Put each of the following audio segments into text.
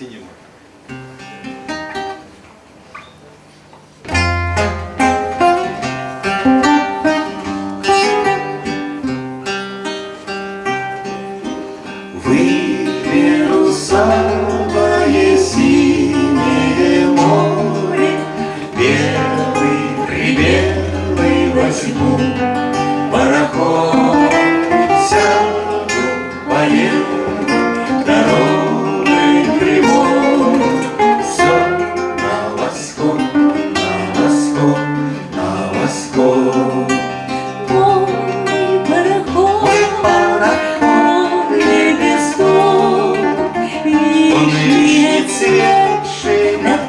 Море. Выберу самое синее море, Белый, прибелый возьму пароход,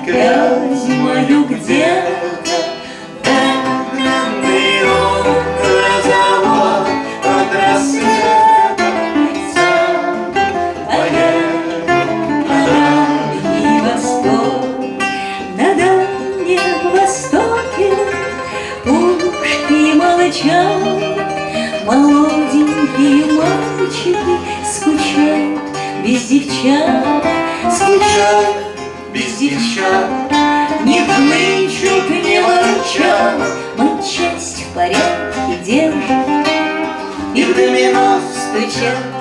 светший над грязью мою где-то Догнанный он грозовой от рассвета Сяду, поеду на Дальний Восток, на Дальнем Востоке Пушки молчат, молоденькие мальчики Скучают без девчат, скучают без девчат Не хнычут, не ворчат, Матчасть в порядке держат И в домино Стучат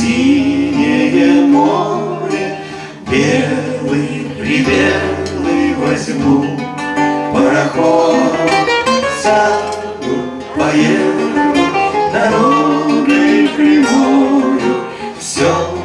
синее море, Белый прибелый возьму пароход, Саду поеду, дорогой прямою, Все